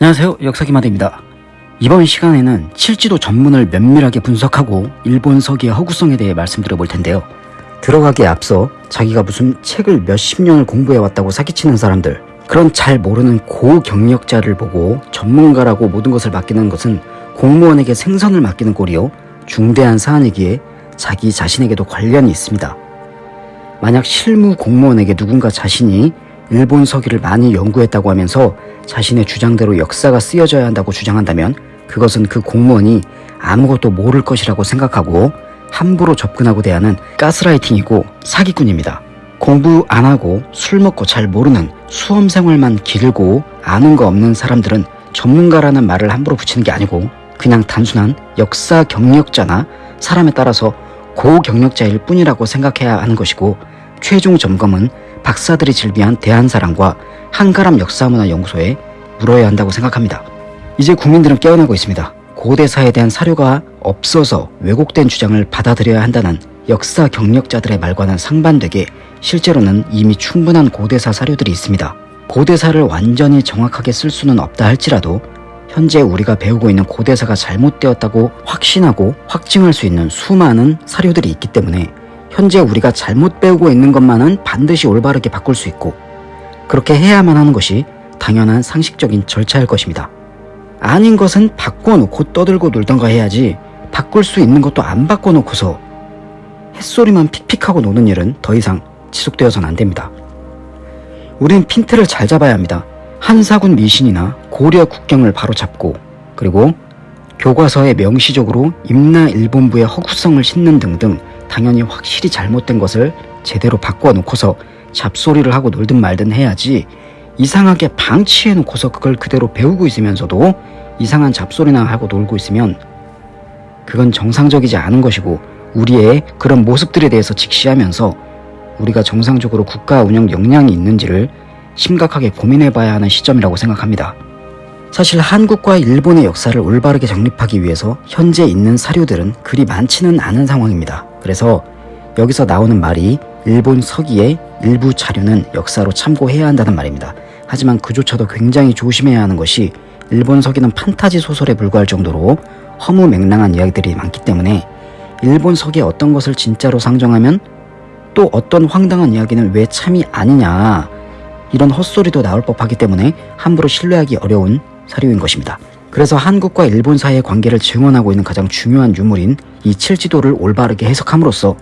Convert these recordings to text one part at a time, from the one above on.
안녕하세요. 역사기마대입니다. 이번 시간에는 칠지도 전문을 면밀하게 분석하고 일본 서기의 허구성에 대해 말씀드려 볼 텐데요. 들어가기에 앞서 자기가 무슨 책을 몇십 년을 공부해왔다고 사기치는 사람들 그런 잘 모르는 고경력자를 보고 전문가라고 모든 것을 맡기는 것은 공무원에게 생선을 맡기는 꼴이요. 중대한 사안이기에 자기 자신에게도 관련이 있습니다. 만약 실무 공무원에게 누군가 자신이 일본 서기를 많이 연구했다고 하면서 자신의 주장대로 역사가 쓰여져야 한다고 주장한다면 그것은 그 공무원이 아무것도 모를 것이라고 생각하고 함부로 접근하고 대하는 가스라이팅이고 사기꾼입니다. 공부 안 하고 술 먹고 잘 모르는 수험생활만 길고 아는 거 없는 사람들은 전문가라는 말을 함부로 붙이는 게 아니고 그냥 단순한 역사 경력자나 사람에 따라서 고경력자일 뿐이라고 생각해야 하는 것이고 최종 점검은 박사들이 즐비한 대한사랑과 한가람 역사문화연구소에 물어야 한다고 생각합니다. 이제 국민들은 깨어나고 있습니다. 고대사에 대한 사료가 없어서 왜곡된 주장을 받아들여야 한다는 역사 경력자들의 말과는 상반되게 실제로는 이미 충분한 고대사 사료들이 있습니다. 고대사를 완전히 정확하게 쓸 수는 없다 할지라도 현재 우리가 배우고 있는 고대사가 잘못되었다고 확신하고 확증할 수 있는 수많은 사료들이 있기 때문에 현재 우리가 잘못 배우고 있는 것만은 반드시 올바르게 바꿀 수 있고 그렇게 해야만 하는 것이 당연한 상식적인 절차일 것입니다. 아닌 것은 바꿔놓고 떠들고 놀던가 해야지 바꿀 수 있는 것도 안 바꿔놓고서 햇소리만 픽픽하고 노는 일은 더 이상 지속되어서는 안됩니다. 우린 핀트를 잘 잡아야 합니다. 한사군 미신이나 고려 국경을 바로 잡고 그리고 교과서에 명시적으로 임나 일본부의 허구성을 싣는 등등 당연히 확실히 잘못된 것을 제대로 바꿔놓고서 잡소리를 하고 놀든 말든 해야지 이상하게 방치해놓고서 그걸 그대로 배우고 있으면서도 이상한 잡소리나 하고 놀고 있으면 그건 정상적이지 않은 것이고 우리의 그런 모습들에 대해서 직시하면서 우리가 정상적으로 국가 운영 역량이 있는지를 심각하게 고민해 봐야 하는 시점이라고 생각합니다. 사실 한국과 일본의 역사를 올바르게 정립하기 위해서 현재 있는 사료들은 그리 많지는 않은 상황입니다. 그래서 여기서 나오는 말이 일본 서기의 일부 자료는 역사로 참고해야 한다는 말입니다. 하지만 그조차도 굉장히 조심해야 하는 것이 일본 서기는 판타지 소설에 불과할 정도로 허무맹랑한 이야기들이 많기 때문에 일본 서기의 어떤 것을 진짜로 상정하면 또 어떤 황당한 이야기는 왜 참이 아니냐 이런 헛소리도 나올 법하기 때문에 함부로 신뢰하기 어려운 사료인 것입니다. 그래서 한국과 일본 사이의 관계를 증언하고 있는 가장 중요한 유물인 이 칠지도를 올바르게 해석함으로써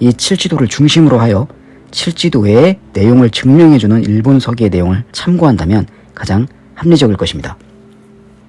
이 칠지도를 중심으로 하여 칠지도의 내용을 증명해주는 일본 서기의 내용을 참고한다면 가장 합리적일 것입니다.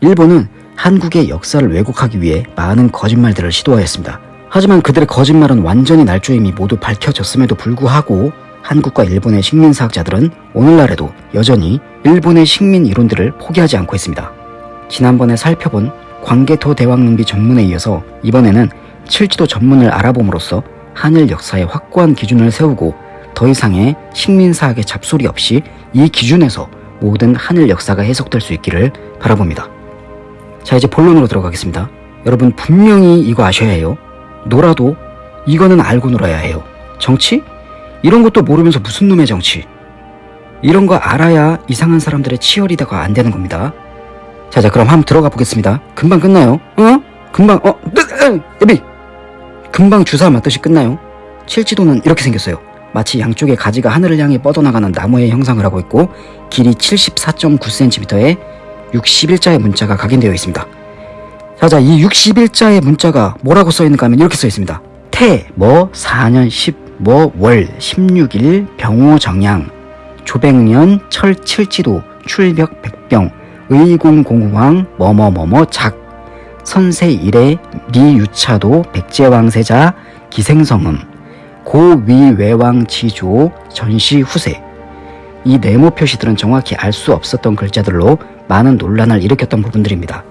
일본은 한국의 역사를 왜곡하기 위해 많은 거짓말들을 시도하였습니다. 하지만 그들의 거짓말은 완전히 날조임이 모두 밝혀졌음에도 불구하고 한국과 일본의 식민사학자들은 오늘날에도 여전히 일본의 식민 이론들을 포기하지 않고 있습니다. 지난번에 살펴본 광개토 대왕릉비 전문에 이어서 이번에는 칠지도 전문을 알아봄으로써 한일 역사의 확고한 기준을 세우고 더 이상의 식민사학의 잡소리 없이 이 기준에서 모든 한일 역사가 해석될 수 있기를 바라봅니다. 자 이제 본론으로 들어가겠습니다. 여러분 분명히 이거 아셔야 해요. 놀아도 이거는 알고 놀아야 해요. 정치? 이런 것도 모르면서 무슨 놈의 정치? 이런 거 알아야 이상한 사람들의 치열이다가 안 되는 겁니다. 자, 자, 그럼 한번 들어가 보겠습니다. 금방 끝나요. 어? 금방, 어, 예비! 금방 주사 맞듯이 끝나요. 칠지도는 이렇게 생겼어요. 마치 양쪽의 가지가 하늘을 향해 뻗어나가는 나무의 형상을 하고 있고 길이 74.9cm에 61자의 문자가 각인되어 있습니다. 자자 이 61자의 문자가 뭐라고 써있는가 하면 이렇게 써있습니다. 태, 뭐, 4년 10, 뭐, 월, 16일, 병호 정양, 조백년, 철 칠지도, 출벽 백병, 의공공왕, 뭐뭐뭐뭐 작, 선세 이래, 미유차도, 백제왕세자, 기생성음, 고위외왕 지조, 전시 후세 이 네모 표시들은 정확히 알 수 없었던 글자들로 많은 논란을 일으켰던 부분들입니다.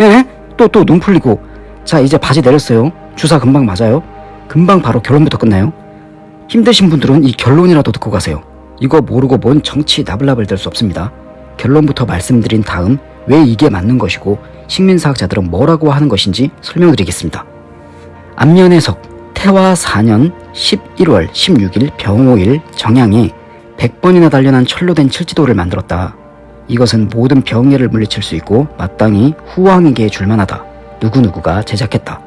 에? 또또 눈 풀리고 자 이제 바지 내렸어요. 주사 금방 맞아요. 금방 바로 결론부터 끝나요. 힘드신 분들은 이 결론이라도 듣고 가세요. 이거 모르고 뭔 정치 나불나불 될 수 없습니다. 결론부터 말씀드린 다음 왜 이게 맞는 것이고 식민사학자들은 뭐라고 하는 것인지 설명드리겠습니다. 앞면 해석 태화 4년 11월 16일 병호일 정양에 100번이나 단련한 철로 된 칠지도를 만들었다. 이것은 모든 병해를 물리칠 수 있고 마땅히 후왕에게 줄만하다. 누구누구가 제작했다.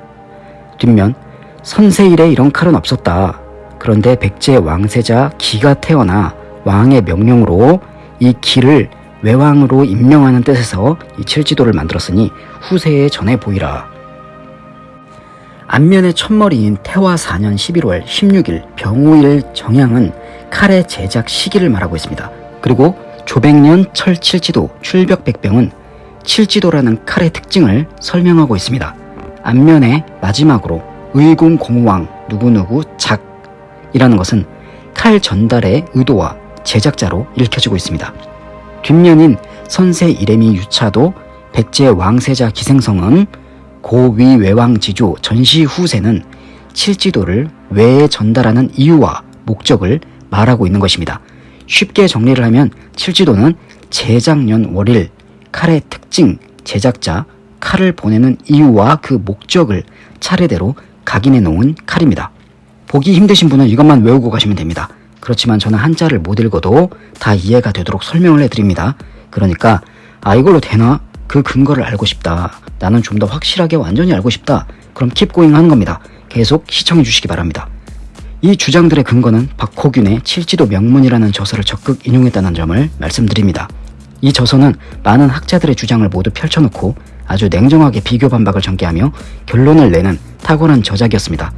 뒷면 선세일에 이런 칼은 없었다. 그런데 백제 왕세자 기가 태어나 왕의 명령으로 이 기를 외왕으로 임명하는 뜻에서 이 칠지도를 만들었으니 후세에 전해 보이라. 안면의 첫머리인 태화 4년 11월 16일 병오일 정향은 칼의 제작 시기를 말하고 있습니다. 그리고 조백년 철칠지도 출벽백병은 칠지도라는 칼의 특징을 설명하고 있습니다. 앞면에 마지막으로 의공공왕 누구누구 작이라는 것은 칼 전달의 의도와 제작자로 읽혀지고 있습니다. 뒷면인 선세 이레미 유차도 백제 왕세자 기생성은 고위 외왕 지조 전시 후세는 칠지도를 외에 전달하는 이유와 목적을 말하고 있는 것입니다. 쉽게 정리를 하면 칠지도는 제작년 월일 칼의 특징, 제작자, 칼을 보내는 이유와 그 목적을 차례대로 각인해 놓은 칼입니다. 보기 힘드신 분은 이것만 외우고 가시면 됩니다. 그렇지만 저는 한자를 못 읽어도 다 이해가 되도록 설명을 해드립니다. 그러니까 아 이걸로 되나? 그 근거를 알고 싶다. 나는 좀 더 확실하게 완전히 알고 싶다. 그럼 킵고잉 하는 겁니다. 계속 시청해 주시기 바랍니다. 이 주장들의 근거는 박호균의 칠지도 명문이라는 저서를 적극 인용했다는 점을 말씀드립니다. 이 저서는 많은 학자들의 주장을 모두 펼쳐놓고 아주 냉정하게 비교 반박을 전개하며 결론을 내는 탁월한 저작이었습니다.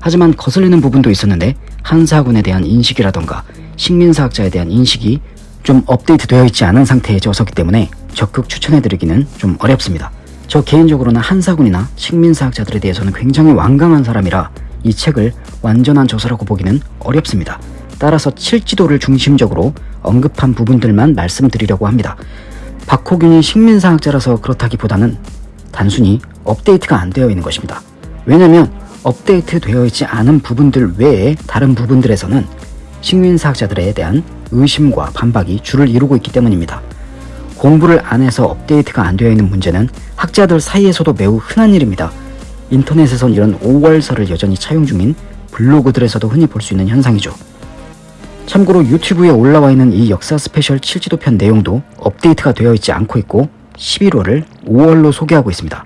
하지만 거슬리는 부분도 있었는데 한사군에 대한 인식이라던가 식민사학자에 대한 인식이 좀 업데이트 되어 있지 않은 상태의 저서기 때문에 적극 추천해드리기는 좀 어렵습니다. 저 개인적으로는 한사군이나 식민사학자들에 대해서는 굉장히 완강한 사람이라 이 책을 완전한 저서라고 보기는 어렵습니다. 따라서 칠지도를 중심적으로 언급한 부분들만 말씀드리려고 합니다. 박호균이 식민사학자라서 그렇다기보다는 단순히 업데이트가 안 되어 있는 것입니다. 왜냐면 업데이트 되어 있지 않은 부분들 외에 다른 부분들에서는 식민 사학자들에 대한 의심과 반박이 줄을 이루고 있기 때문입니다. 공부를 안 해서 업데이트가 안 되어 있는 문제는 학자들 사이에서도 매우 흔한 일입니다. 인터넷에선 이런 5월설을 여전히 차용 중인 블로그들에서도 흔히 볼 수 있는 현상이죠. 참고로 유튜브에 올라와 있는 이 역사 스페셜 칠지도편 내용도 업데이트가 되어 있지 않고 있고 11월을 5월로 소개하고 있습니다.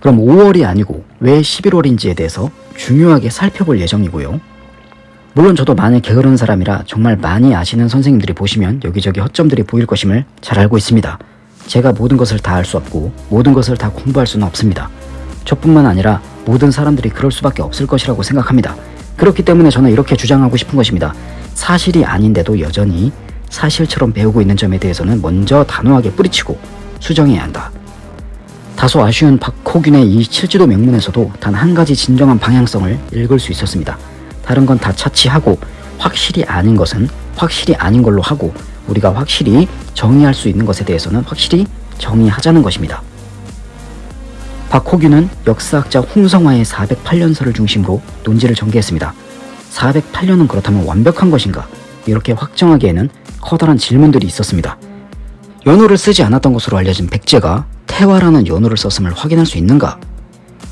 그럼 5월이 아니고 왜 11월인지에 대해서 중요하게 살펴볼 예정이고요. 물론 저도 많이 게으른 사람이라 정말 많이 아시는 선생님들이 보시면 여기저기 허점들이 보일 것임을 잘 알고 있습니다. 제가 모든 것을 다 알 수 없고 모든 것을 다 공부할 수는 없습니다. 저뿐만 아니라 모든 사람들이 그럴 수밖에 없을 것이라고 생각합니다. 그렇기 때문에 저는 이렇게 주장하고 싶은 것입니다. 사실이 아닌데도 여전히 사실처럼 배우고 있는 점에 대해서는 먼저 단호하게 뿌리치고 수정해야 한다. 다소 아쉬운 박호균의 이 칠지도 명문에서도 단 한 가지 진정한 방향성을 읽을 수 있었습니다. 다른 건 다 차치하고 확실히 아닌 것은 확실히 아닌 걸로 하고 우리가 확실히 정의할 수 있는 것에 대해서는 확실히 정의하자는 것입니다. 박호균은 역사학자 홍성화의 408년설을 중심으로 논지를 전개했습니다. 408년은 그렇다면 완벽한 것인가? 이렇게 확정하기에는 커다란 질문들이 있었습니다. 연호를 쓰지 않았던 것으로 알려진 백제가 태화라는 연호를 썼음을 확인할 수 있는가?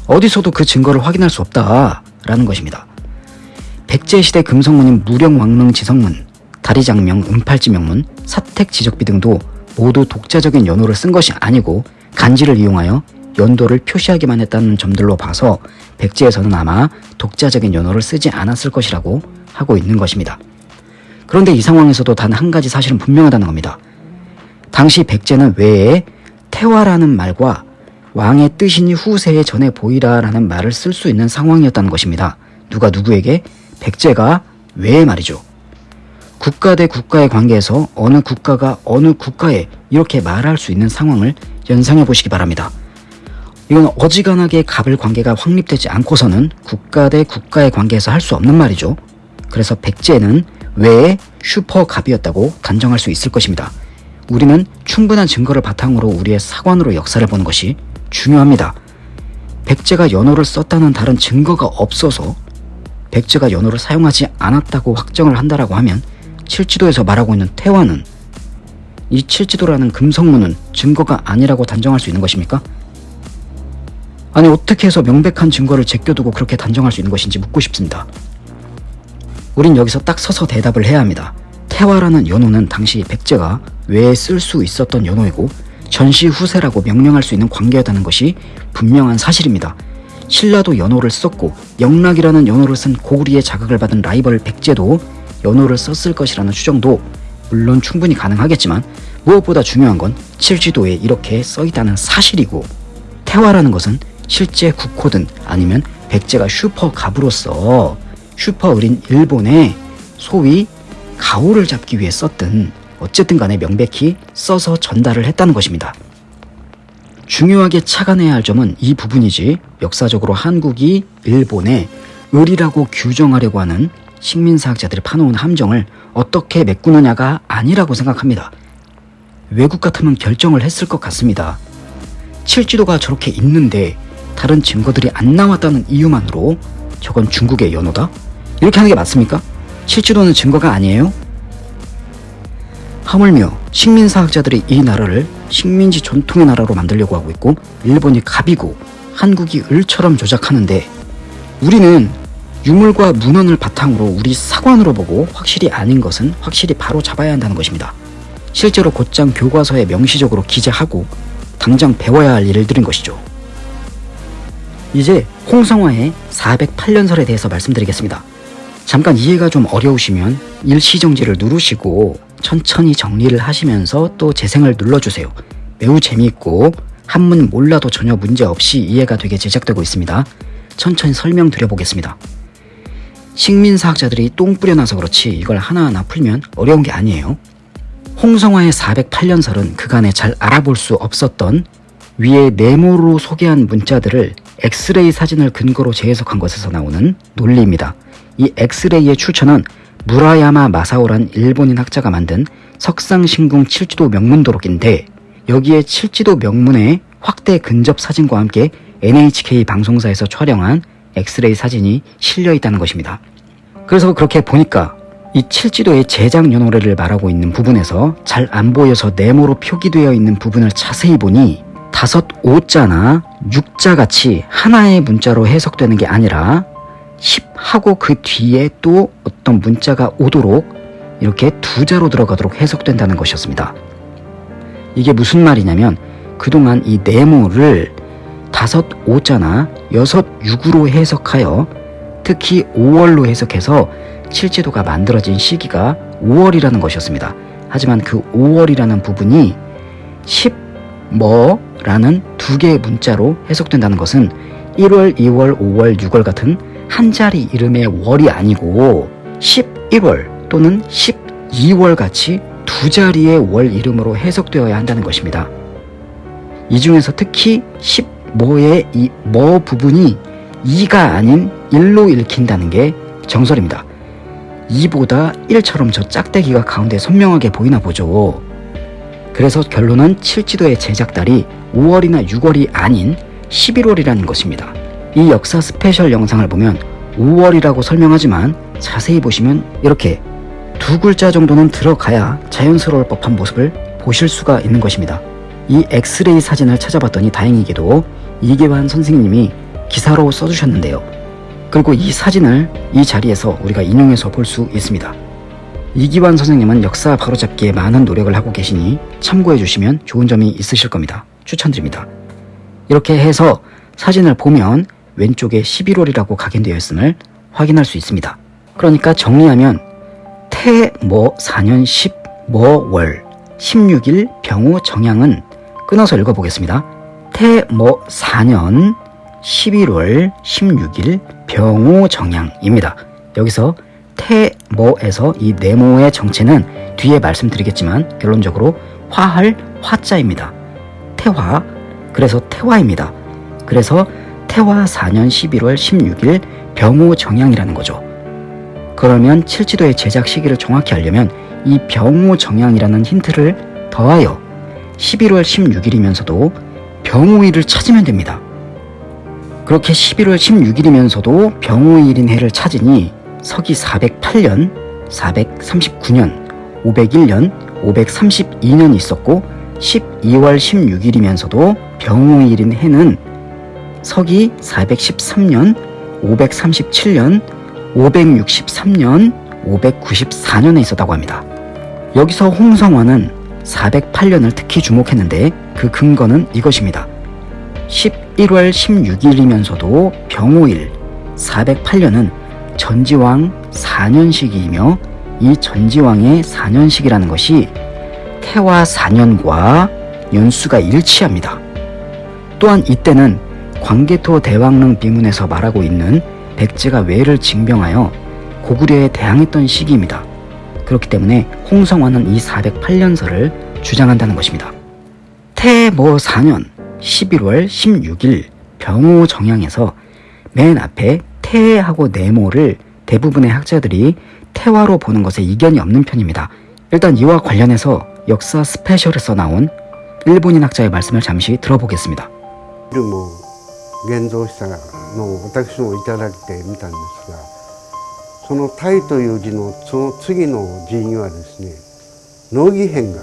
어디서도 그 증거를 확인할 수 없다 라는 것입니다. 백제시대 금성문인 무령왕릉 지성문, 다리장명, 은팔지명문, 사택지적비 등도 모두 독자적인 연호를 쓴 것이 아니고 간지를 이용하여 연도를 표시하기만 했다는 점들로 봐서 백제에서는 아마 독자적인 연호를 쓰지 않았을 것이라고 하고 있는 것입니다. 그런데 이 상황에서도 단 한 가지 사실은 분명하다는 겁니다. 당시 백제는 외에 태화라는 말과 왕의 뜻이니 후세에 전해 보이라 라는 말을 쓸 수 있는 상황이었다는 것입니다. 누가 누구에게? 백제가 왜 말이죠. 국가 대 국가의 관계에서 어느 국가가 어느 국가에 이렇게 말할 수 있는 상황을 연상해 보시기 바랍니다. 이건 어지간하게 갑을 관계가 확립되지 않고서는 국가 대 국가의 관계에서 할 수 없는 말이죠. 그래서 백제는 왜 슈퍼갑이었다고 단정할 수 있을 것입니다. 우리는 충분한 증거를 바탕으로 우리의 사관으로 역사를 보는 것이 중요합니다. 백제가 연호를 썼다는 다른 증거가 없어서 백제가 연호를 사용하지 않았다고 확정을 한다라고 하면 칠지도에서 말하고 있는 태화는 이 칠지도라는 금성문은 증거가 아니라고 단정할 수 있는 것입니까? 아니 어떻게 해서 명백한 증거를 제껴두고 그렇게 단정할 수 있는 것인지 묻고 싶습니다. 우린 여기서 딱 서서 대답을 해야 합니다. 태화라는 연호는 당시 백제가 외에 쓸 수 있었던 연호이고 전시 후세라고 명령할 수 있는 관계였다는 것이 분명한 사실입니다. 신라도 연호를 썼고 영락이라는 연호를 쓴 고구리의 자극을 받은 라이벌 백제도 연호를 썼을 것이라는 추정도 물론 충분히 가능하겠지만 무엇보다 중요한 건 칠지도에 이렇게 써있다는 사실이고 태화라는 것은 실제 국호든 아니면 백제가 슈퍼 갑으로서 슈퍼 을인 일본의 소위 가오를 잡기 위해 썼든 어쨌든 간에 명백히 써서 전달을 했다는 것입니다. 중요하게 착안해야 할 점은 이 부분이지 역사적으로 한국이 일본에 을이라고 규정하려고 하는 식민사학자들이 파놓은 함정을 어떻게 메꾸느냐가 아니라고 생각합니다. 외국 같으면 결정을 했을 것 같습니다. 칠지도가 저렇게 있는데 다른 증거들이 안 나왔다는 이유만으로 저건 중국의 연호다? 이렇게 하는 게 맞습니까? 칠지도는 증거가 아니에요? 하물며 식민사학자들이 이 나라를 식민지 전통의 나라로 만들려고 하고 있고 일본이 갑이고 한국이 을처럼 조작하는데 우리는 유물과 문헌을 바탕으로 우리 사관으로 보고 확실히 아닌 것은 확실히 바로 잡아야 한다는 것입니다. 실제로 곧장 교과서에 명시적으로 기재하고 당장 배워야 할 일들인 것이죠. 이제 홍성화의 408년설에 대해서 말씀드리겠습니다. 잠깐 이해가 좀 어려우시면 일시정지를 누르시고 천천히 정리를 하시면서 또 재생을 눌러주세요. 매우 재미있고 한문 몰라도 전혀 문제없이 이해가 되게 제작되고 있습니다. 천천히 설명드려 보겠습니다. 식민사학자들이 똥 뿌려놔서 그렇지 이걸 하나하나 풀면 어려운 게 아니에요. 홍성화의 408년설은 그간에 잘 알아볼 수 없었던 위에 네모로 소개한 문자들을 엑스레이 사진을 근거로 재해석한 것에서 나오는 논리입니다. 이 엑스레이의 출처는 무라야마 마사오란 일본인 학자가 만든 석상신궁 칠지도 명문도록인데 여기에 칠지도 명문의 확대 근접 사진과 함께 NHK 방송사에서 촬영한 엑스레이 사진이 실려 있다는 것입니다. 그래서 그렇게 보니까 이 칠지도의 제작 연호를 말하고 있는 부분에서 잘 안 보여서 네모로 표기되어 있는 부분을 자세히 보니 다섯 오자나 육자 같이 하나의 문자로 해석되는 게 아니라 10 하고 그 뒤에 또 어떤 문자가 오도록 이렇게 두 자로 들어가도록 해석된다는 것이었습니다. 이게 무슨 말이냐면 그동안 이 네모를 다섯 오자나 여섯 육으로 해석하여 특히 5월로 해석해서 칠지도가 만들어진 시기가 5월이라는 것이었습니다. 하지만 그 5월이라는 부분이 10뭐라는 두 개의 문자로 해석된다는 것은 1월, 2월, 5월, 6월 같은 한 자리 이름의 월이 아니고 11월 또는 12월 같이 두 자리의 월 이름으로 해석되어야 한다는 것입니다. 이 중에서 특히 10모의 이 뭐 부분이 2가 아닌 1로 읽힌다는 게 정설입니다. 2보다 1처럼 저 짝대기가 가운데 선명하게 보이나 보죠. 그래서 결론은 칠지도의 제작달이 5월이나 6월이 아닌 11월이라는 것입니다. 이 역사 스페셜 영상을 보면 5월이라고 설명하지만 자세히 보시면 이렇게 두 글자 정도는 들어가야 자연스러울 법한 모습을 보실 수가 있는 것입니다. 이 엑스레이 사진을 찾아봤더니 다행히게도 이계환 선생님이 기사로 써주셨는데요. 그리고 이 사진을 이 자리에서 우리가 인용해서 볼 수 있습니다. 이기환 선생님은 역사 바로잡기에 많은 노력을 하고 계시니 참고해 주시면 좋은 점이 있으실 겁니다. 추천드립니다. 이렇게 해서 사진을 보면 왼쪽에 11월이라고 각인되어 있음을 확인할 수 있습니다. 그러니까 정리하면 태뭐 4년 10뭐월 16일 병우 정양은 끊어서 읽어보겠습니다. 태뭐 4년 11월 16일 병우 정양입니다. 여기서 태모에서 이 네모의 정체는 뒤에 말씀드리겠지만 결론적으로 화할 화자입니다. 태화 그래서 태화입니다. 그래서 태화 4년 11월 16일 병호 정양이라는 거죠. 그러면 칠지도의 제작 시기를 정확히 알려면 이 병호 정양이라는 힌트를 더하여 11월 16일이면서도 병호일을 찾으면 됩니다. 그렇게 11월 16일이면서도 병호일인 해를 찾으니 서기 408년, 439년, 501년, 532년 있었고 12월 16일이면서도 병호일인 해는 서기 413년, 537년, 563년, 594년에 있었다고 합니다. 여기서 홍성화는 408년을 특히 주목했는데 그 근거는 이것입니다. 11월 16일이면서도 병오일 408년은 전지왕 4년식이며 이 전지왕의 4년식이라는 것이 태화 4년과 연수가 일치합니다. 또한 이때는 광개토 대왕릉 비문에서 말하고 있는 백제가 외를 징병하여 고구려에 대항했던 시기입니다. 그렇기 때문에 홍성화는 이 408년설을 주장한다는 것입니다. 태모 4년 11월 16일 병호 정양에서 맨 앞에 태하고 네모를 대부분의 학자들이 태화로 보는 것에 이견이 없는 편입니다. 일단 이와 관련해서 역사 스페셜에서 나온 일본인 학자의 말씀을 잠시 들어보겠습니다. ルも現像したのを私もいただいてみたんですがその「鯛」という字のその次の字にはですね乃木編が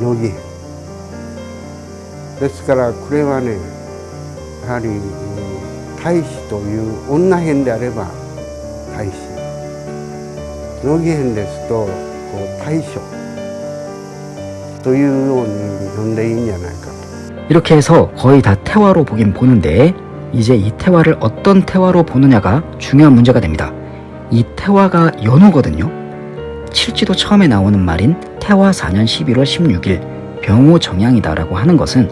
乃木ですからこれはねやはり大使という女編であれば大使。乃木編ですとこう大将というように呼んでいいんじゃない 이렇게 해서 거의 다 태화로 보긴 보는데 이제 이 태화를 어떤 태화로 보느냐가 중요한 문제가 됩니다. 이 태화가 연호거든요. 칠지도 처음에 나오는 말인 태화 4년 11월 16일 병호 정양이다라고 하는 것은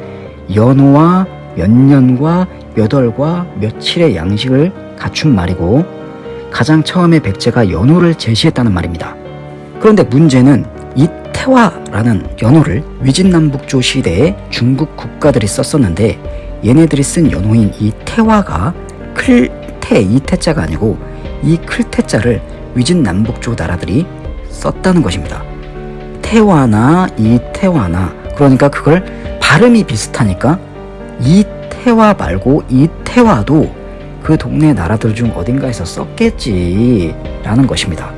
연호와 몇 년과 몇 월과 며칠의 양식을 갖춘 말이고 가장 처음에 백제가 연호를 제시했다는 말입니다. 그런데 문제는 이 태화라는 연호를 위진남북조 시대에 중국 국가들이 썼었는데 얘네들이 쓴 연호인 이 태화가 클태 이 태자가 아니고 이 클태자를 위진남북조 나라들이 썼다는 것입니다. 태화나 이 태화나 그러니까 그걸 발음이 비슷하니까 이 태화 말고 이 태화도 그 동네 나라들 중 어딘가에서 썼겠지 라는 것입니다.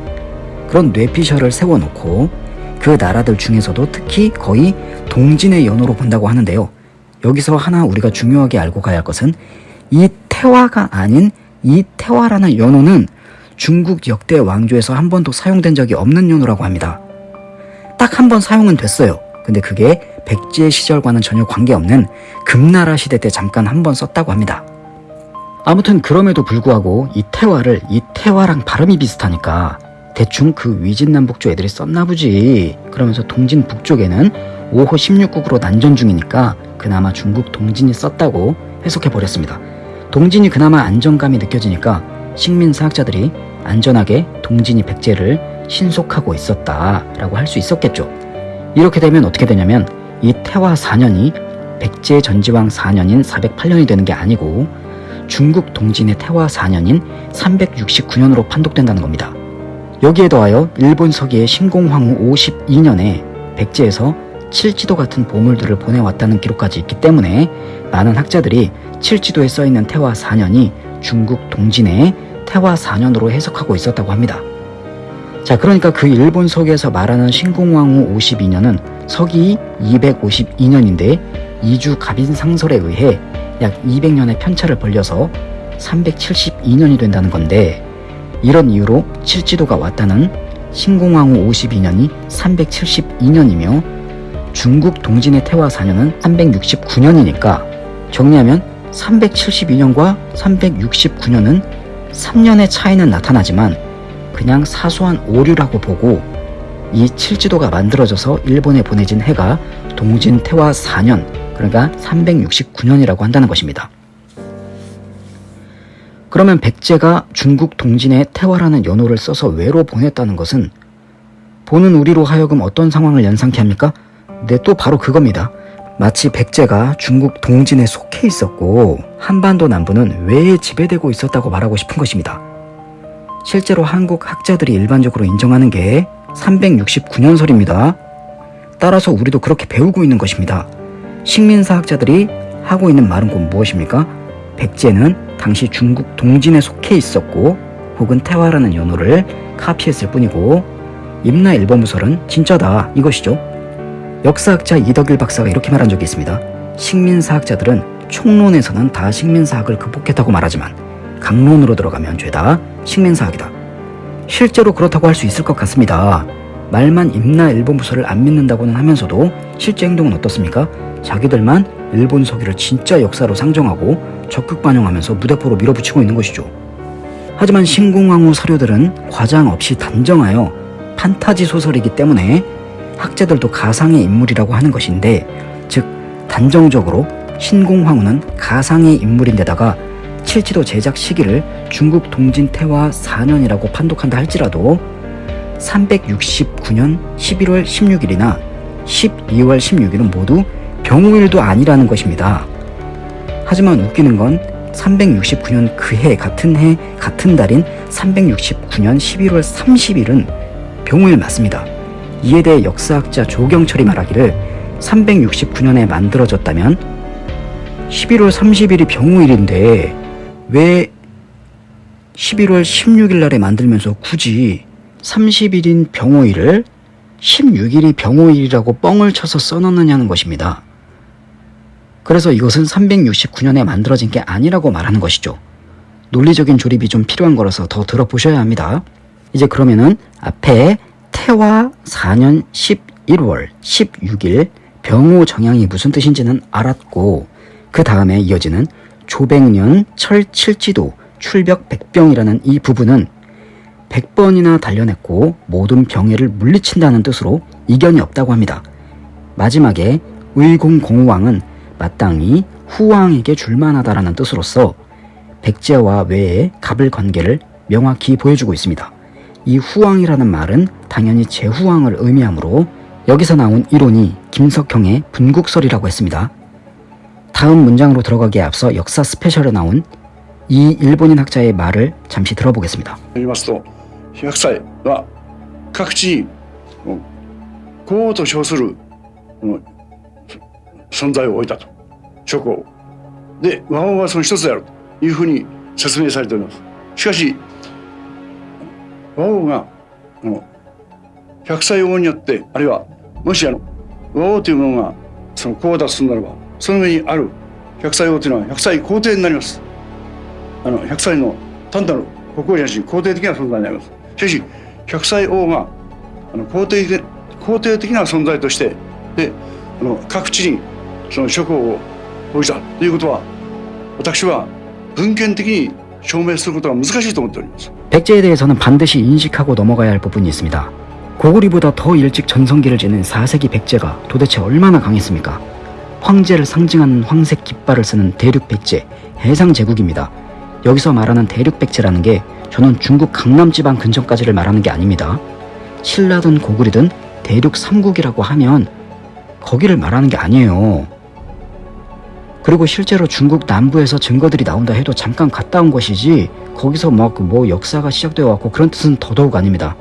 그런 뇌피셜을 세워놓고 그 나라들 중에서도 특히 거의 동진의 연호로 본다고 하는데요. 여기서 하나 우리가 중요하게 알고 가야 할 것은 이 태화가 아닌 이 태화라는 연호는 중국 역대 왕조에서 한 번도 사용된 적이 없는 연호라고 합니다. 딱 한 번 사용은 됐어요. 근데 그게 백제 시절과는 전혀 관계없는 금나라 시대 때 잠깐 한 번 썼다고 합니다. 아무튼 그럼에도 불구하고 이 태화를 이 태화랑 발음이 비슷하니까 대충 그 위진남북조 애들이 썼나 보지. 그러면서 동진 북쪽에는 5호 16국으로 난전 중이니까 그나마 중국 동진이 썼다고 해석해 버렸습니다. 동진이 그나마 안정감이 느껴지니까 식민사학자들이 안전하게 동진이 백제를 신속하고 있었다라고 할 수 있었겠죠. 이렇게 되면 어떻게 되냐면 이 태화 4년이 백제 전지왕 4년인 408년이 되는 게 아니고 중국 동진의 태화 4년인 369년으로 판독된다는 겁니다. 여기에 더하여 일본 서기의 신공황후 52년에 백제에서 칠지도 같은 보물들을 보내왔다는 기록까지 있기 때문에 많은 학자들이 칠지도에 써있는 태화 4년이 중국 동진의 태화 4년으로 해석하고 있었다고 합니다. 자 그러니까 그 일본 서기에서 말하는 신공황후 52년은 서기 252년인데 이주 갑인 상설에 의해 약 200년의 편차를 벌려서 372년이 된다는 건데 이런 이유로 칠지도가 왔다는 신공황후 52년이 372년이며 중국 동진의 태화 4년은 369년이니까 정리하면 372년과 369년은 3년의 차이는 나타나지만 그냥 사소한 오류라고 보고 이 칠지도가 만들어져서 일본에 보내진 해가 동진 태화 4년 그러니까 369년이라고 한다는 것입니다. 그러면 백제가 중국 동진에 태화라는 연호를 써서 외로 보냈다는 것은 보는 우리로 하여금 어떤 상황을 연상케 합니까? 네, 또 바로 그겁니다. 마치 백제가 중국 동진에 속해 있었고 한반도 남부는 외에 지배되고 있었다고 말하고 싶은 것입니다. 실제로 한국 학자들이 일반적으로 인정하는 게 369년설입니다. 따라서 우리도 그렇게 배우고 있는 것입니다. 식민사학자들이 하고 있는 말은 곧 무엇입니까? 백제는 당시 중국 동진에 속해 있었고 혹은 태화라는 연호를 카피했을 뿐이고 임나 일본무설은 진짜다 이것이죠. 역사학자 이덕일 박사가 이렇게 말한 적이 있습니다. 식민사학자들은 총론에서는 다 식민사학을 극복했다고 말하지만 강론으로 들어가면 죄다 식민사학이다. 실제로 그렇다고 할 수 있을 것 같습니다. 말만 임나 일본 부서를 안 믿는다고는 하면서도 실제 행동은 어떻습니까? 자기들만 일본 서기를 진짜 역사로 상정하고 적극 반영하면서 무대포로 밀어붙이고 있는 것이죠. 하지만 신공황후 서료들은 과장 없이 단정하여 판타지 소설이기 때문에 학자들도 가상의 인물이라고 하는 것인데 즉 단정적으로 신공황후는 가상의 인물인데다가 칠지도 제작 시기를 중국 동진 태화 4년이라고 판독한다 할지라도 369년 11월 16일이나 12월 16일은 모두 병우일도 아니라는 것입니다. 하지만 웃기는 건 369년 그해 같은 해 같은 달인 369년 11월 30일은 병우일 맞습니다. 이에 대해 역사학자 조경철이 말하기를 369년에 만들어졌다면 11월 30일이 병우일인데 왜 11월 16일 날에 만들면서 굳이 30일인 병호일을 16일이 병호일이라고 뻥을 쳐서 써놓느냐는 것입니다. 그래서 이것은 369년에 만들어진 게 아니라고 말하는 것이죠. 논리적인 조립이 좀 필요한 거라서 더 들어보셔야 합니다. 이제 그러면은 앞에 태화 4년 11월 16일 병호 정향이 무슨 뜻인지는 알았고 그 다음에 이어지는 조백년 철칠지도 출벽 백병이라는 이 부분은 100번이나 단련했고 모든 병해를 물리친다는 뜻으로 이견이 없다고 합니다. 마지막에 의공공왕은 마땅히 후왕에게 줄만하다라는 뜻으로서 백제와 외의 갑을 관계를 명확히 보여주고 있습니다. 이 후왕이라는 말은 당연히 제후왕을 의미하므로 여기서 나온 이론이 김석형의 분국설이라고 했습니다. 다음 문장으로 들어가기에 앞서 역사 스페셜에 나온 이 일본인 학자의 말을 잠시 들어보겠습니다. 言いますと100歳は各地にうん皇后と称するうんそ存在を置いたと 諸侯で和王はその一つであるというふうに説明されております。しかし和王があの100歳王によってあるいはもしあの和王というものがその皇后だとするならばその上にある100歳王というのは100歳皇帝になります。あの100歳の単なる国王じゃなし皇帝的な存在になります。しかし100歳王があの皇帝皇帝的な存在としてであの各地にその諸侯を置いたということは私は文献的に証明することが難しいと思っております 백제에 대해서는 반드시 인식하고 넘어가야 할 부분이 있습니다. 고구리보다 더 일찍 전성기를 지닌 4세기 백제가 도대체 얼마나 강했습니까? 황제를 상징하는 황색 깃발을 쓰는 대륙 백제, 해상 제국입니다. 여기서 말하는 대륙 백제라는 게 저는 중국 강남 지방 근처까지를 말하는 게 아닙니다. 신라든 고구리든 대륙 삼국이라고 하면 거기를 말하는 게 아니에요. 그리고 실제로 중국 남부에서 증거들이 나온다 해도 잠깐 갔다 온 것이지 거기서 막 뭐 역사가 시작되어 왔고 그런 뜻은 더더욱 아닙니다.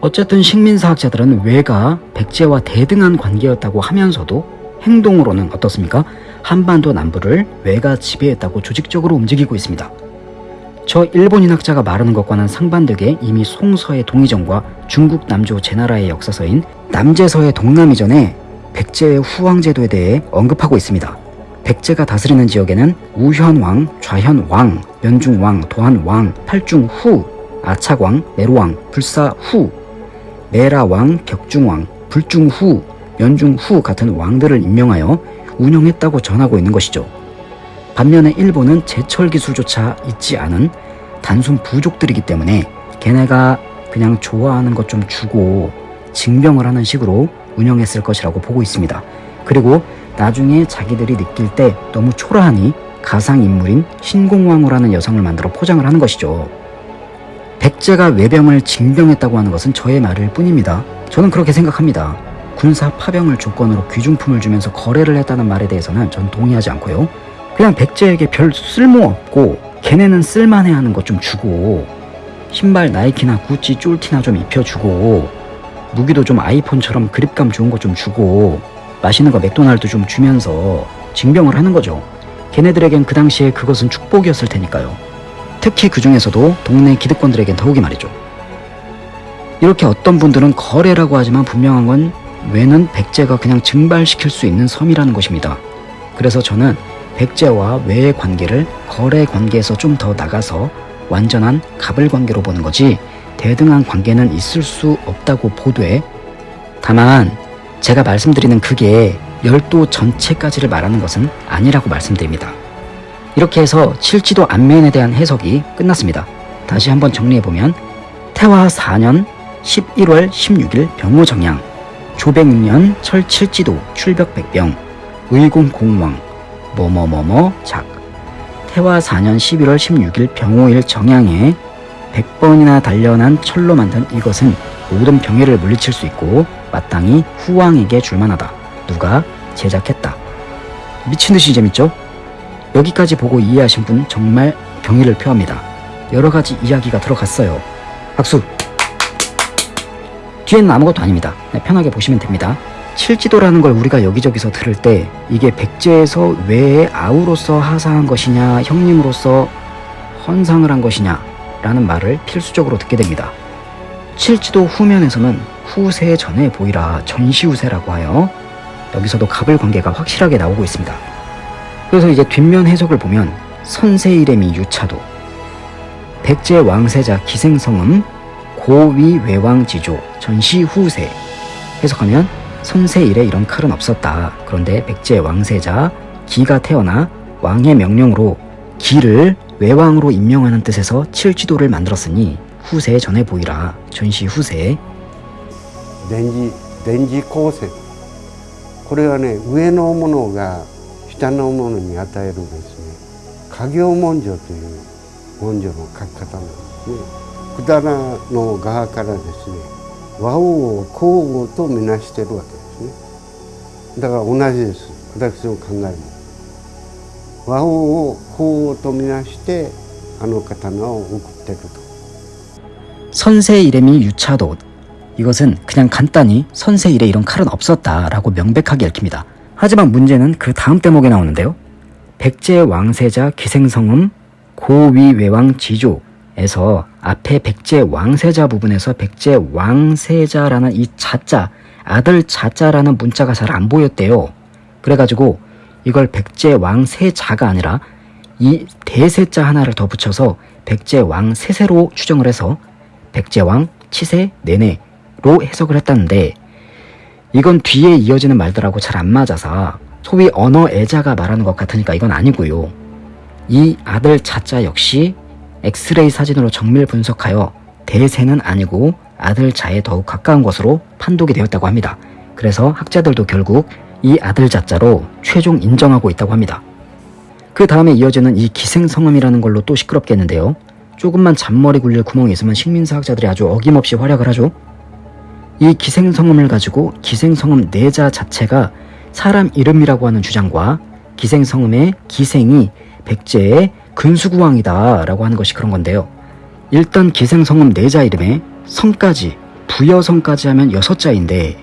어쨌든 식민사학자들은 외가 백제와 대등한 관계였다고 하면서도 행동으로는 어떻습니까? 한반도 남부를 외가 지배했다고 조직적으로 움직이고 있습니다. 저 일본인 학자가 말하는 것과는 상반되게 이미 송서의 동이전과 중국 남조 제나라의 역사서인 남제서의 동남 이전에 백제의 후왕제도에 대해 언급하고 있습니다. 백제가 다스리는 지역에는 우현왕, 좌현왕, 연중왕, 도한왕, 팔중후, 아착왕, 메로왕, 불사후, 메라왕, 격중왕, 불중후, 연중후 같은 왕들을 임명하여 운영했다고 전하고 있는 것이죠. 반면에 일본은 제철 기술조차 있지 않은 단순 부족들이기 때문에 걔네가 그냥 좋아하는 것 좀 주고 징병을 하는 식으로 운영했을 것이라고 보고 있습니다. 그리고 나중에 자기들이 느낄 때 너무 초라하니 가상인물인 신공왕후라는 여성을 만들어 포장을 하는 것이죠. 백제가 외병을 징병했다고 하는 것은 저의 말일 뿐입니다. 저는 그렇게 생각합니다. 군사 파병을 조건으로 귀중품을 주면서 거래를 했다는 말에 대해서는 전 동의하지 않고요. 그냥 백제에게 별 쓸모없고 걔네는 쓸만해 하는 것 좀 주고 신발 나이키나 구찌 쫄티나 좀 입혀주고 무기도 좀 아이폰처럼 그립감 좋은 거좀 주고 맛있는 거 맥도날드 좀 주면서 징병을 하는 거죠. 걔네들에겐 그 당시에 그것은 축복이었을 테니까요. 특히 그 중에서도 동네 기득권들에겐 더욱이 말이죠. 이렇게 어떤 분들은 거래라고 하지만 분명한 건 외는 백제가 그냥 증발시킬 수 있는 섬이라는 것입니다. 그래서 저는 백제와 외의 관계를 거래 관계에서 좀 더 나가서 완전한 갑을 관계로 보는 거지 대등한 관계는 있을 수 없다고 보되 다만 제가 말씀드리는 그게 열도 전체까지를 말하는 것은 아니라고 말씀드립니다. 이렇게 해서 칠지도 안면에 대한 해석이 끝났습니다. 다시 한번 정리해보면 태화 4년 11월 16일 병호정양 조백년 철칠지도 출벽백병 의공공왕 뭐뭐뭐뭐 작 태화 4년 11월 16일 병호일 정양에 100번이나 단련한 철로 만든 이것은 모든 병해를 물리칠 수 있고 마땅히 후왕에게 줄만하다. 누가 제작했다. 미친듯이 재밌죠? 여기까지 보고 이해하신 분 정말 경의를 표합니다. 여러 가지 이야기가 들어갔어요. 박수! 뒤에는 아무것도 아닙니다. 네, 편하게 보시면 됩니다. 칠지도라는 걸 우리가 여기저기서 들을 때 이게 백제에서 왜 아우로서 하사한 것이냐 형님으로서 헌상을 한 것이냐 라는 말을 필수적으로 듣게 됩니다. 칠지도 후면에서는 후세 전에 보이라 전시후세라고 하여 여기서도 갑을 관계가 확실하게 나오고 있습니다. 그래서 이제 뒷면 해석을 보면 선세 이름이 유차도 백제 왕세자 기생성음 고위 외왕지조 전시 후세 해석하면 선세 이래 이런 칼은 없었다. 그런데 백제 왕세자 기가 태어나 왕의 명령으로 기를 외왕으로 임명하는 뜻에서 칠지도를 만들었으니 후세에 전해 보이라 전시 후세 電磁電磁光線これはね上のものが下のものに与えるですね家業文書という文書の書き方なんですね百済の側からですね和王を皇后とみなしてるわけですねだから同じです私の考えも和王を皇后とみなしてあの刀を送ってると 선세 이름이 유차도 이것은 그냥 간단히 선세 이래 이런 칼은 없었다라고 명백하게 읽힙니다. 하지만 문제는 그 다음 대목에 나오는데요. 백제 왕세자 기생성음 고위 외왕 지조에서 앞에 백제 왕세자 부분에서 백제 왕세자라는 이 자자 아들 자자라는 문자가 잘 안 보였대요. 그래가지고 이걸 백제 왕세자가 아니라 이 대세자 하나를 더 붙여서 백제 왕세세로 추정을 해서 백제왕 치세 내내로 해석을 했다는데 이건 뒤에 이어지는 말들하고 잘 안 맞아서 소위 언어 애자가 말하는 것 같으니까 이건 아니고요. 이 아들 자자 역시 엑스레이 사진으로 정밀 분석하여 대세는 아니고 아들 자에 더욱 가까운 것으로 판독이 되었다고 합니다. 그래서 학자들도 결국 이 아들 자자로 최종 인정하고 있다고 합니다. 그 다음에 이어지는 이 기생성음이라는 걸로 또 시끄럽겠는데요. 조금만 잔머리 굴릴 있으면 식민사학자들이 아주 어김없이 활약을 하죠. 이 기생성음을 가지고 기생성음 내자 자체가 사람 이름이라고 하는 주장과 기생성음의 기생이 백제의 근수구왕이다 라고 하는 것이 그런 건데요. 일단 기생성음 내자 이름에 성까지 부여성까지 하면 여섯 자인데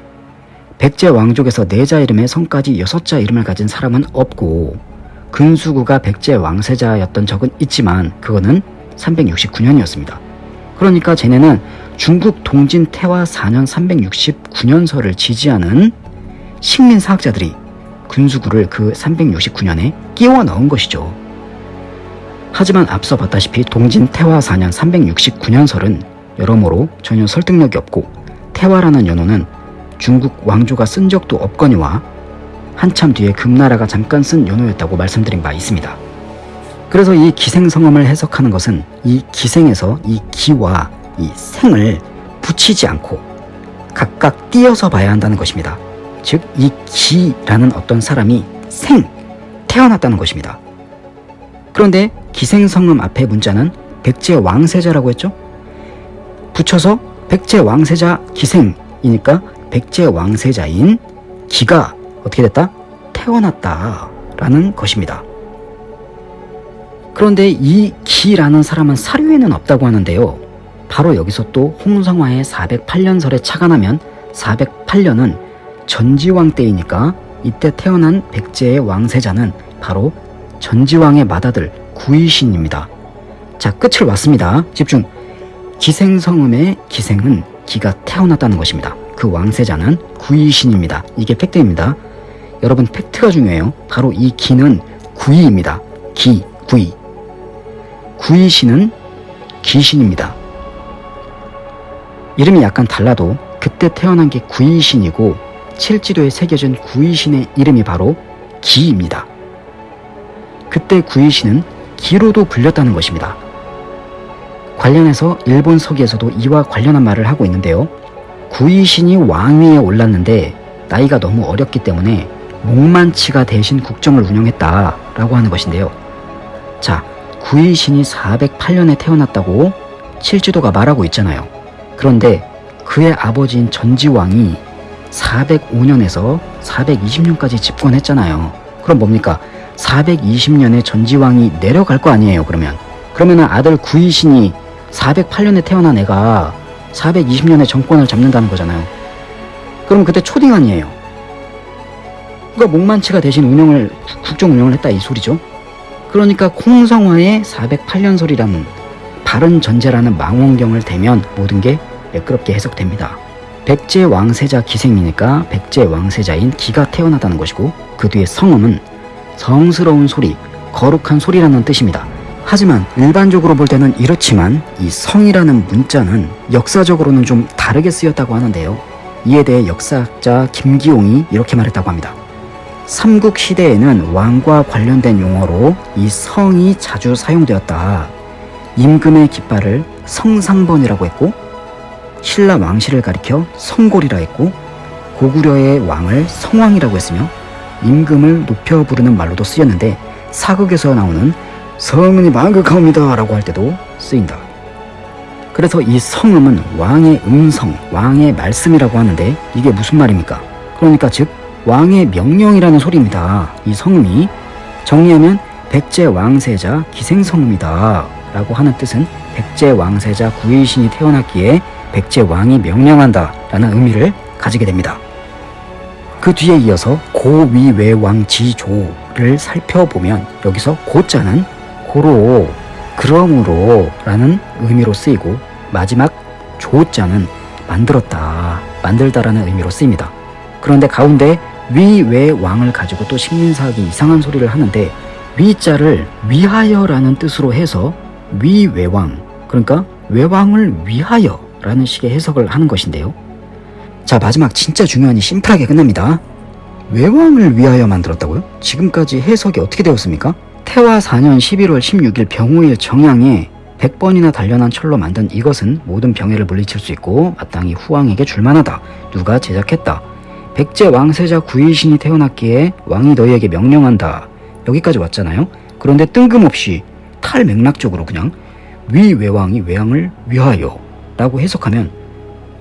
백제 왕족에서 내자 이름에 성까지 여섯 자 이름을 가진 사람은 없고 근수구가 백제 왕세자였던 적은 있지만 그거는 369년이었습니다. 그러니까 쟤네는 중국 동진 태화 4년 369년서를 지지하는 식민사학자들이 군수구를 그 369년에 끼워 넣은 것이죠. 하지만 앞서 봤다시피 동진 태화 4년 369년설은 여러모로 전혀 설득력이 없고 태화라는 연호는 중국 왕조가 쓴 적도 없거니와 한참 뒤에 금나라가 잠깐 쓴 연호였다고 말씀드린 바 있습니다. 그래서 이 기생성음을 해석하는 것은 이 기생에서 이 기와 이 생을 붙이지 않고 각각 띄어서 봐야 한다는 것입니다. 즉, 이 기라는 어떤 사람이 생, 태어났다는 것입니다. 그런데 기생성음 앞에 문자는 백제 왕세자라고 했죠? 붙여서 백제 왕세자 기생이니까 백제 왕세자인 기가 어떻게 됐다? 태어났다 라는 것입니다. 그런데 이 기라는 사람은 사료에는 없다고 하는데요. 바로 여기서 또 홍성화의 408년설에 착안하면 408년은 전지왕 때이니까 이때 태어난 백제의 왕세자는 바로 전지왕의 맏아들 구이신입니다. 자, 끝을 왔습니다. 집중. 기생성음의 기생은 기가 태어났다는 것입니다. 그 왕세자는 구이신입니다. 이게 팩트입니다. 여러분 팩트가 중요해요. 바로 이 기는 구이입니다. 기, 구이. 구이신은 귀신입니다. 이름이 약간 달라도 그때 태어난 게 구이신이고 칠지도에 새겨진 구이신의 이름이 바로 기입니다. 그때 구이신은 기로도 불렸다는 것입니다. 관련해서 일본 서기에서도 이와 관련한 말을 하고 있는데요. 구이신이 왕위에 올랐는데 나이가 너무 어렸기 때문에 목만치가 대신 국정을 운영했다라고 하는 것인데요. 자, 구이신이 408년에 태어났다고 칠지도가 말하고 있잖아요. 그런데 그의 아버지인 전지왕이 405년에서 420년까지 집권했잖아요. 그럼 뭡니까? 420년에 전지왕이 내려갈 거 아니에요, 그러면. 그러면은 아들 구이신이 408년에 태어난 애가 420년에 정권을 잡는다는 거잖아요. 그럼 그때 초딩 아니에요. 그러니까 목만치가 대신 운영을 국- 국정 운영을 했다 이 소리죠. 그러니까 콩성화의 408년설이라는 바른 전제라는 망원경을 대면 모든 게 매끄럽게 해석됩니다. 백제 왕세자 기생이니까 백제 왕세자인 기가 태어나다는 것이고 그 뒤에 성음은 성스러운 소리, 거룩한 소리라는 뜻입니다. 하지만 일반적으로 볼 때는 이렇지만 이 성이라는 문자는 역사적으로는 좀 다르게 쓰였다고 하는데요. 이에 대해 역사학자 김기용이 이렇게 말했다고 합니다. 삼국 시대에는 왕과 관련된 용어로 이 성이 자주 사용되었다. 임금의 깃발을 성상번이라고 했고 신라 왕실을 가리켜 성골이라 했고 고구려의 왕을 성왕이라고 했으며 임금을 높여 부르는 말로도 쓰였는데 사극에서 나오는 성은이 만극하옵니다 라고 할 때도 쓰인다. 그래서 이 성음은 왕의 음성, 왕의 말씀이라고 하는데 이게 무슨 말입니까? 그러니까 즉 왕의 명령이라는 소리입니다. 이 성음이 정리하면 백제 왕세자 기생성음이다 라고 하는 뜻은 백제 왕세자 구의신이 태어났기에 백제 왕이 명령한다 라는 의미를 가지게 됩니다. 그 뒤에 이어서 고위외왕지조를 살펴보면 여기서 고자는 고로 그러므로 라는 의미로 쓰이고 마지막 조자는 만들었다 만들다라는 의미로 쓰입니다. 그런데 가운데 위외 왕을 가지고 또 식민사학이 이상한 소리를 하는데 위자를 위하여라는 뜻으로 해서 위외왕 그러니까 외왕을 위하여 라는 식의 해석을 하는 것인데요. 자 마지막 진짜 중요한 이 심플하게 끝납니다. 외왕을 위하여 만들었다고요? 지금까지 해석이 어떻게 되었습니까? 태화 4년 11월 16일 병우일 정양에 100번이나 단련한 철로 만든 이것은 모든 병해를 물리칠 수 있고 마땅히 후왕에게 줄만하다. 누가 제작했다. 백제 왕세자 구이신이 태어났기에 왕이 너희에게 명령한다. 여기까지 왔잖아요. 그런데 뜬금없이 탈맥락적으로 그냥 위외왕이 외왕을 위하여 라고 해석하면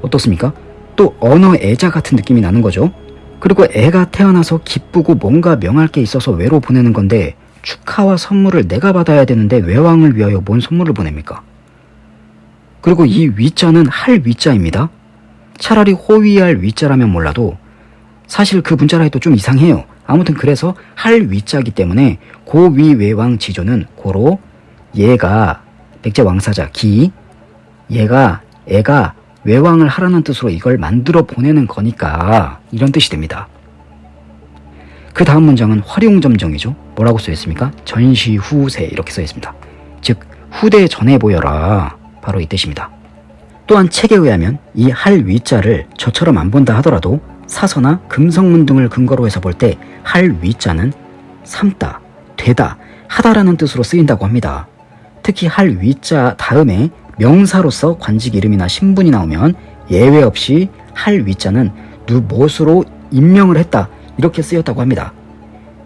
어떻습니까? 또 언어 애자 같은 느낌이 나는 거죠. 그리고 애가 태어나서 기쁘고 뭔가 명할 게 있어서 외로 보내는 건데 축하와 선물을 내가 받아야 되는데 외왕을 위하여 뭔 선물을 보냅니까? 그리고 이 위자는 할 위자입니다. 차라리 호위할 위자라면 몰라도 사실 그 문자라 해도 좀 이상해요. 아무튼 그래서 할 위자기 때문에 고위외왕 지조는 고로 얘가 백제 왕사자 기 얘가 애가 외왕을 하라는 뜻으로 이걸 만들어 보내는 거니까 이런 뜻이 됩니다. 그 다음 문장은 활용점정이죠. 뭐라고 써 있습니까? 전시 후세 이렇게 써 있습니다. 즉 후대에 전해 보여라 바로 이 뜻입니다. 또한 책에 의하면 이 할 위자를 저처럼 안 본다 하더라도 사서나 금성문 등을 근거로 해서 볼 때 할 위자는 삼다, 되다, 하다라는 뜻으로 쓰인다고 합니다. 특히 할 위자 다음에 명사로서 관직 이름이나 신분이 나오면 예외 없이 할 위자는 누 무엇으로 임명을 했다 이렇게 쓰였다고 합니다.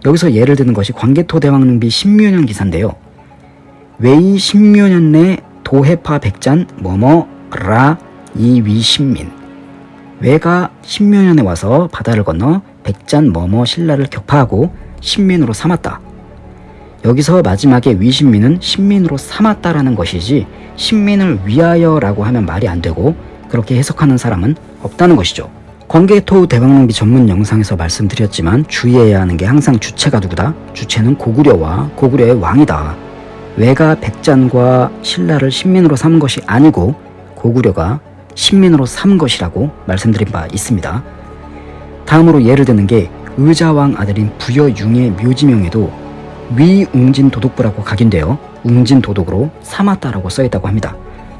여기서 예를 드는 것이 광개토 대왕릉비 신묘년 기사인데요. 외이 신묘년 내 도해파 백잔 뭐뭐라 이위신민 외가 신묘년에 와서 바다를 건너 백잔 뭐뭐 신라를 격파하고 신민으로 삼았다. 여기서 마지막에 위신민은 신민으로 삼았다라는 것이지 신민을 위하여라고 하면 말이 안 되고 그렇게 해석하는 사람은 없다는 것이죠. 광개토 대왕릉비 전문 영상에서 말씀드렸지만 주의해야 하는 게 항상 주체가 누구다? 주체는 고구려와 고구려의 왕이다. 외가 백잔과 신라를 신민으로 삼은 것이 아니고 고구려가 신민으로 삼은 것이라고 말씀드린 바 있습니다. 다음으로 예를 드는 게 의자왕 아들인 부여융의 묘지명에도 위웅진 도독부라고 각인되어 웅진 도독으로 삼았다라고 써있다고 합니다.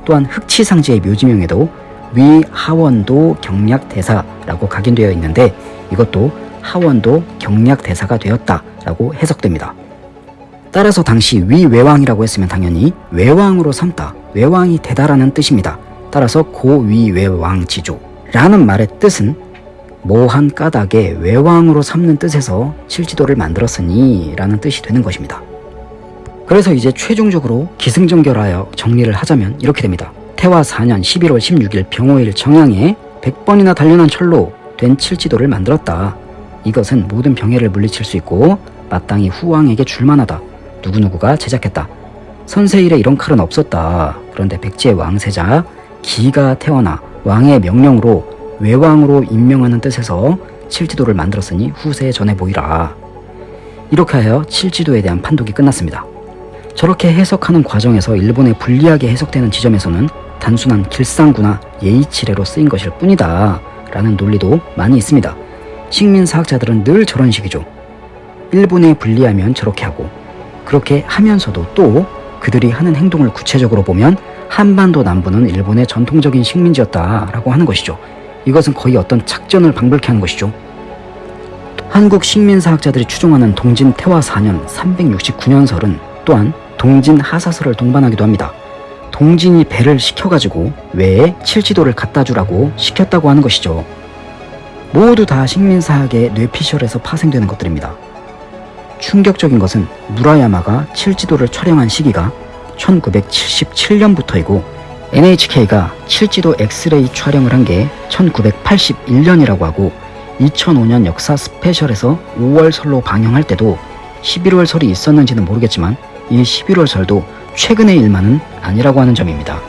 또한 흑치상제의 묘지명에도 위 하원도 경략 대사라고 각인되어 있는데 이것도 하원도 경략 대사가 되었다라고 해석됩니다. 따라서 당시 위외왕이라고 했으면 당연히 외왕으로 삼다, 외왕이 되다라는 뜻입니다. 따라서 고위외왕지조라는 말의 뜻은 모한 까닭에 외왕으로 삼는 뜻에서 칠지도를 만들었으니 라는 뜻이 되는 것입니다. 그래서 이제 최종적으로 기승전결하여 정리를 하자면 이렇게 됩니다. 태화 4년 11월 16일 병호일 정양에 100번이나 단련한 철로 된 칠지도를 만들었다. 이것은 모든 병해를 물리칠 수 있고 마땅히 후왕에게 줄만하다. 누구누구가 제작했다. 선세일에 이런 칼은 없었다. 그런데 백제 왕세자 기가 태어나 왕의 명령으로 외왕으로 임명하는 뜻에서 칠지도를 만들었으니 후세에 전해 보이라. 이렇게 하여 칠지도에 대한 판독이 끝났습니다. 저렇게 해석하는 과정에서 일본에 불리하게 해석되는 지점에서는 단순한 길상구나 예의치레로 쓰인 것일 뿐이다 라는 논리도 많이 있습니다. 식민사학자들은 늘 저런 식이죠. 일본에 불리하면 저렇게 하고 그렇게 하면서도 또 그들이 하는 행동을 구체적으로 보면 한반도 남부는 일본의 전통적인 식민지였다라고 하는 것이죠. 이것은 거의 어떤 작전을 방불케 하는 것이죠. 한국 식민사학자들이 추종하는 동진 태화 4년 369년설은 또한 동진 하사설을 동반하기도 합니다. 동진이 배를 시켜가지고 외에 칠지도를 갖다 주라고 시켰다고 하는 것이죠. 모두 다 식민사학의 뇌피셜에서 파생되는 것들입니다. 충격적인 것은 무라야마가 칠지도를 촬영한 시기가 1977년부터이고 NHK가 칠지도 엑스레이 촬영을 한 게 1981년이라고 하고 2005년 역사 스페셜에서 5월설로 방영할 때도 11월설이 있었는지는 모르겠지만 이 11월설도 최근의 일만은 아니라고 하는 점입니다.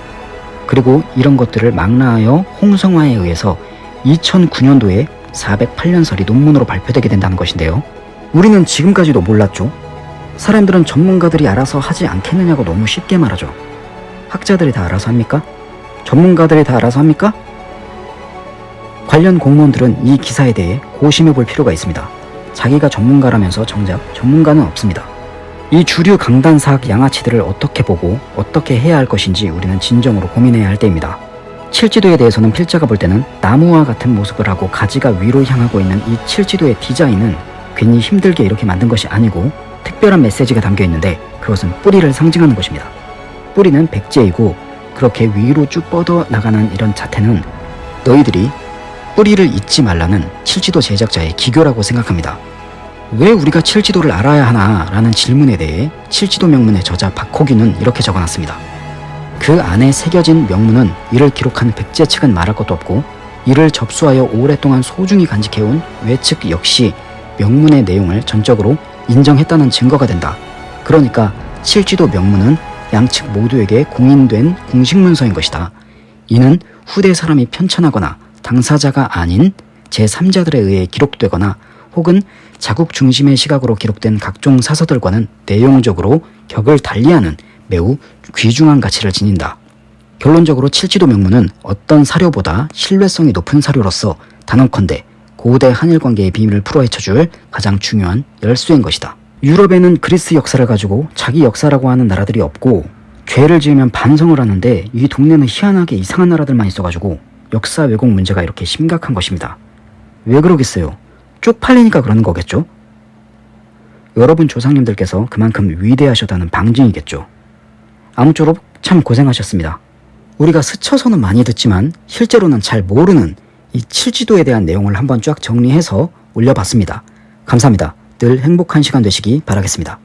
그리고 이런 것들을 망라하여 홍성화에 의해서 2009년도에 408년설이 논문으로 발표되게 된다는 것인데요. 우리는 지금까지도 몰랐죠. 사람들은 전문가들이 알아서 하지 않겠느냐고 너무 쉽게 말하죠. 학자들이 다 알아서 합니까? 전문가들이 다 알아서 합니까? 관련 공무원들은 이 기사에 대해 고심해 볼 필요가 있습니다. 자기가 전문가라면서 정작 전문가는 없습니다. 이 주류 강단 사학 양아치들을 어떻게 보고 어떻게 해야 할 것인지 우리는 진정으로 고민해야 할 때입니다. 칠지도에 대해서는 필자가 볼 때는 나무와 같은 모습을 하고 가지가 위로 향하고 있는 이 칠지도의 디자인은 괜히 힘들게 이렇게 만든 것이 아니고 특별한 메시지가 담겨 있는데 그것은 뿌리를 상징하는 것입니다. 뿌리는 백제이고 그렇게 위로 쭉 뻗어 나가는 이런 자태는 너희들이 뿌리를 잊지 말라는 칠지도 제작자의 기교라고 생각합니다. 왜 우리가 칠지도를 알아야 하나 라는 질문에 대해 칠지도 명문의 저자 박호규는 이렇게 적어놨습니다. 그 안에 새겨진 명문은 이를 기록한 백제 측은 말할 것도 없고 이를 접수하여 오랫동안 소중히 간직해온 외측 역시 명문의 내용을 전적으로 인정했다는 증거가 된다. 그러니까 칠지도 명문은 양측 모두에게 공인된 공식문서인 것이다. 이는 후대 사람이 편찬하거나 당사자가 아닌 제3자들에 의해 기록되거나 혹은 자국 중심의 시각으로 기록된 각종 사서들과는 내용적으로 격을 달리하는 매우 귀중한 가치를 지닌다. 결론적으로 칠지도 명문은 어떤 사료보다 신뢰성이 높은 사료로서 단언컨대 고대 한일 관계의 비밀을 풀어헤쳐줄 가장 중요한 열쇠인 것이다. 유럽에는 그리스 역사를 가지고 자기 역사라고 하는 나라들이 없고 죄를 지으면 반성을 하는데 이 동네는 희한하게 이상한 나라들만 있어가지고 역사 왜곡 문제가 이렇게 심각한 것입니다. 왜 그러겠어요? 쪽팔리니까 그러는 거겠죠? 여러분 조상님들께서 그만큼 위대하셨다는 방증이겠죠. 아무쪼록 참 고생하셨습니다. 우리가 스쳐서는 많이 듣지만 실제로는 잘 모르는 이 칠지도에 대한 내용을 한번 쫙 정리해서 올려봤습니다. 감사합니다. 늘 행복한 시간 되시기 바라겠습니다.